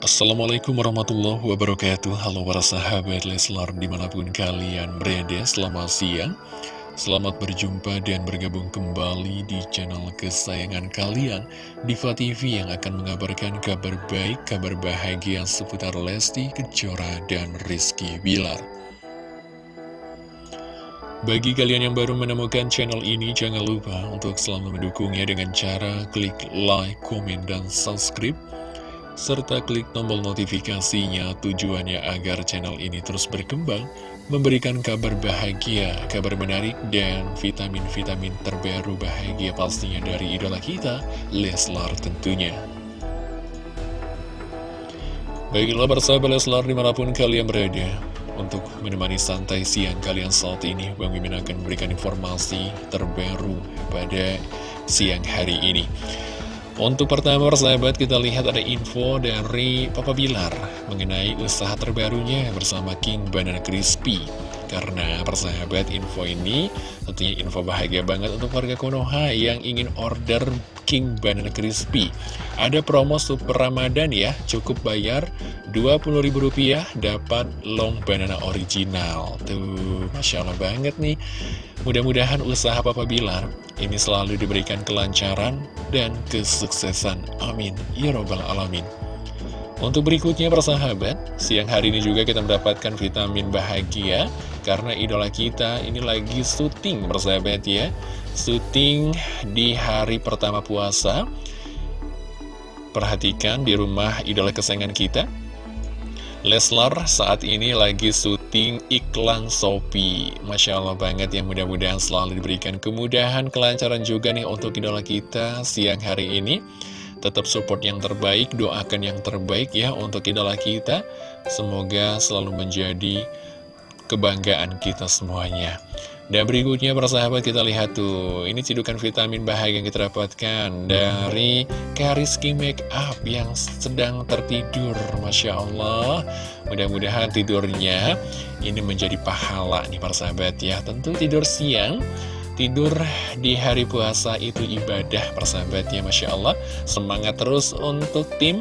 Assalamualaikum warahmatullahi wabarakatuh. Halo para sahabat Leslar di mana pun kalian berada Selamat siang. Selamat berjumpa dan bergabung kembali di channel kesayangan kalian Diva TV yang akan mengabarkan kabar baik, kabar bahagia seputar Lesti, Kejora, dan Rizky Bilar. Bagi kalian yang baru menemukan channel ini, jangan lupa untuk selalu mendukungnya dengan cara klik like, komen, dan subscribe serta klik tombol notifikasinya tujuannya agar channel ini terus berkembang, memberikan kabar bahagia, kabar menarik, dan vitamin-vitamin terbaru bahagia pastinya dari idola kita, Leslar tentunya. Baiklah bersama Leslar di mana pun kalian berada, untuk menemani santai siang kalian saat ini, Bang Mimin akan memberikan informasi terbaru pada siang hari ini. Untuk pertama persahabat kita lihat ada info dari Papa Bilar mengenai usaha terbarunya bersama King Banana Crispy Karena persahabat info ini tentunya info bahagia banget untuk warga Konoha yang ingin order King Banana Crispy Ada promo super Ramadan ya, cukup bayar Rp20.000 dapat long banana original Tuh, Masya Allah banget nih Mudah-mudahan usaha Papa Bilar ini selalu diberikan kelancaran dan kesuksesan. Amin. Ya Robbal Alamin. Untuk berikutnya persahabat, siang hari ini juga kita mendapatkan vitamin bahagia karena idola kita ini lagi syuting persahabat ya. Syuting di hari pertama puasa. Perhatikan di rumah idola kesayangan kita, Leslar saat ini lagi syuting iklan Shopee Masya Allah banget ya mudah-mudahan selalu diberikan kemudahan, kelancaran juga nih untuk idola kita siang hari ini Tetap support yang terbaik, doakan yang terbaik ya untuk idola kita Semoga selalu menjadi kebanggaan kita semuanya. Dan berikutnya persahabat kita lihat tuh. Ini cidukan vitamin bahagia yang kita dapatkan Dari Kariski Makeup yang sedang tertidur. Masya Allah. Mudah-mudahan tidurnya ini menjadi pahala nih persahabat ya. Tentu tidur siang Tidur di hari puasa itu ibadah persahabatnya Masya Allah. Semangat terus untuk tim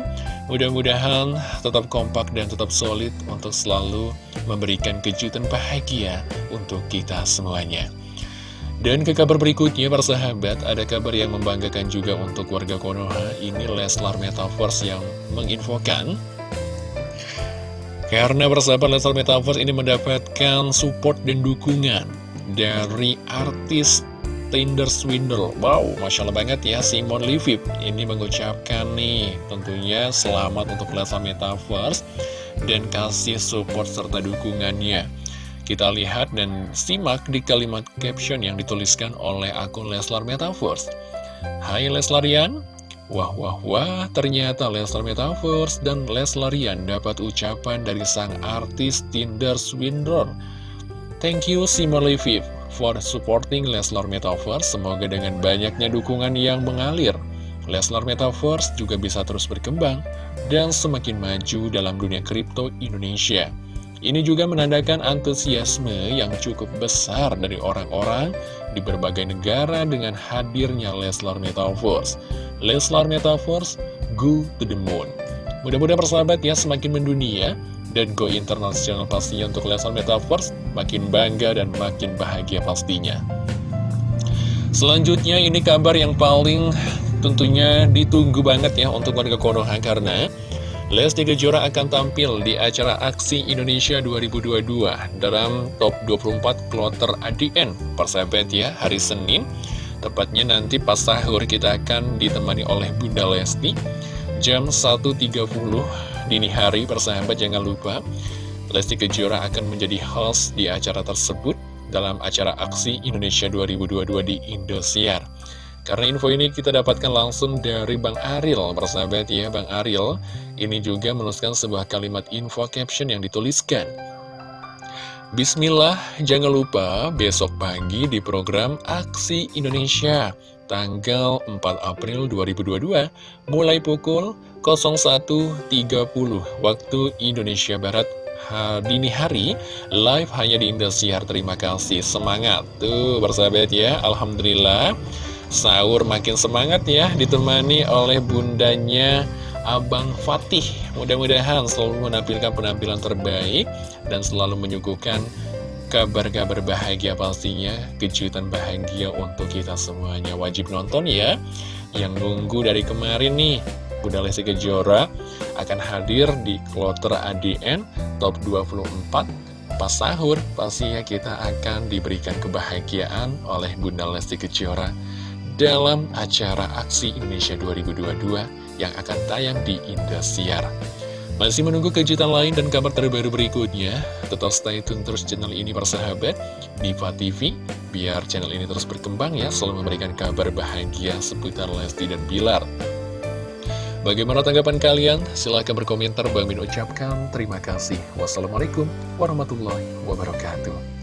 Mudah-mudahan tetap kompak dan tetap solid Untuk selalu memberikan kejutan bahagia Untuk kita semuanya. Dan ke kabar berikutnya persahabat Ada kabar yang membanggakan juga untuk warga Konoha. Ini Leslar Metaverse yang menginfokan. Karena persahabat Leslar Metaverse ini mendapatkan support dan dukungan dari artis Tinder Swindle. Wow, Masya Allah banget ya Simon Livip ini mengucapkan nih tentunya selamat untuk Leslar Metaverse dan kasih support serta dukungannya. Kita lihat dan simak di kalimat caption yang dituliskan oleh akun Leslar Metaverse. Hai Leslarian. Wah wah wah, ternyata Leslar Metaverse dan Leslarian dapat ucapan dari sang artis Tinder Swindle Thank you Simon Leviv for supporting Leslar Metaverse. Semoga dengan banyaknya dukungan yang mengalir, Leslar Metaverse juga bisa terus berkembang dan semakin maju dalam dunia kripto Indonesia. Ini juga menandakan antusiasme yang cukup besar dari orang-orang di berbagai negara dengan hadirnya Leslar Metaverse. Leslar Metaverse, go to the moon. Mudah-mudahan persahabat ya semakin mendunia dan go internasional pastinya untuk Leslar Metaverse makin bangga dan makin bahagia pastinya. Selanjutnya ini kabar yang paling tentunya ditunggu banget ya untuk warga Konoha karena Lesti Kejora akan tampil di acara Aksi Indonesia 2022 dalam top 24 kloter ADN persahabat ya hari Senin tepatnya nanti pas sahur kita akan ditemani oleh Bunda Lesti jam 1.30 dini hari persahabat jangan lupa Lesti Kejora akan menjadi host di acara tersebut dalam acara Aksi Indonesia 2022 di Indosiar. Karena info ini kita dapatkan langsung dari Bang Ariel persahabat ya Bang Ariel ini juga menuliskan sebuah kalimat info caption yang dituliskan. Bismillah, jangan lupa besok pagi di program Aksi Indonesia tanggal 4 April 2022 mulai pukul 01.30 waktu Indonesia Barat dini hari live hanya di Indosiar. Terima kasih. Semangat. Tuh bersahabat ya. Alhamdulillah. Sahur makin semangat ya ditemani oleh bundanya Abang Fatih. Mudah-mudahan selalu menampilkan penampilan terbaik dan selalu menyuguhkan kabar-kabar bahagia pastinya, kejutan bahagia untuk kita semuanya. Wajib nonton ya. Yang nunggu dari kemarin nih, Bunda Lesti Kejora akan hadir di kloter ADN Top 24 pas sahur pastinya kita akan diberikan kebahagiaan oleh Bunda Lesti Kejora dalam acara Aksi Indonesia 2022 yang akan tayang di Indosiar. Masih menunggu kejutan lain dan kabar terbaru berikutnya? Tetap stay tune terus channel ini persahabat, Diva TV, biar channel ini terus berkembang ya, selalu memberikan kabar bahagia seputar Lesti dan Bilar. Bagaimana tanggapan kalian? Silahkan berkomentar. Bang Min ucapkan terima kasih. Wassalamualaikum warahmatullahi wabarakatuh.